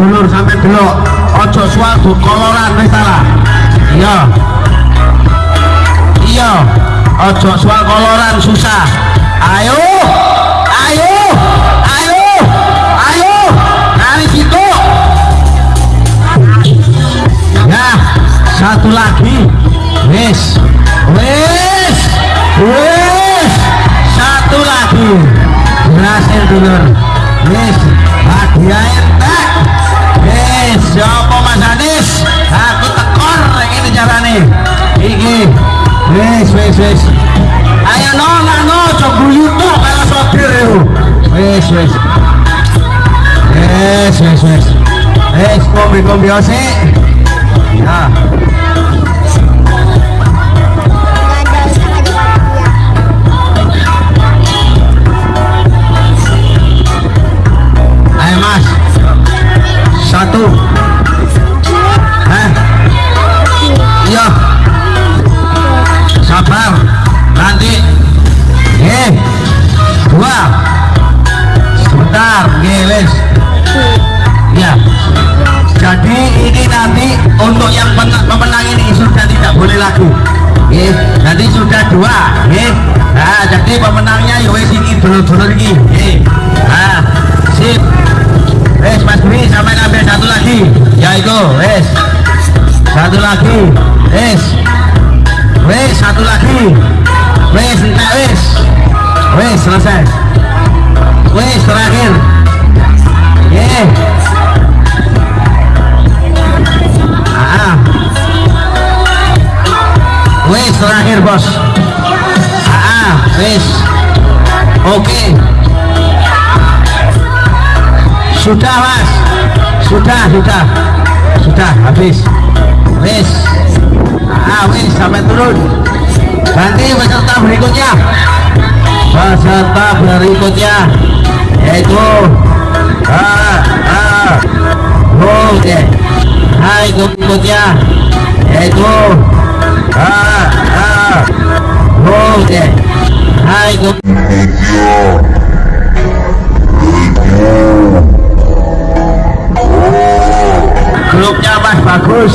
dulur sampai delok ojo soal du koloran wis salah. Iya. Iya. Ojo soal koloran susah. Ayo. Ayo. Ayo. Ayo. Dari situ. Ya satu lagi. Wis. Wis. Wis. Satu lagi. Berhasil dulur wis wis wis wis ayo no no coba yuto kalau sopir itu wis wis wis wis wis wis kombi kombi osik ya. Ayo mas. Satu Sebentar Geles Ya Jadi ini nanti Untuk yang pemenang ini Sudah tidak boleh lagi Eh, nanti sudah dua, eh. Nah, jadi pemenangnya ya wes ini dulu-dulu ini, eh. Nah, sip. Wes Mas Dwi sampai ngambil satu lagi. Ya itu, wes. Satu lagi. Wes. Wes satu lagi. Wes, enggak wes. Wes selesai. Wes terakhir. Eh. Ah. Wes terakhir bos. Ah, wes. Oke. Sudah mas Sudah, sudah Sudah, habis Wis Ah, wis, sampai turun Ganti peserta berikutnya Peserta berikutnya Yaitu Ah, ah Oke Hai, berikutnya Yaitu Ah, ah Oke Hai, grupnya mas bagus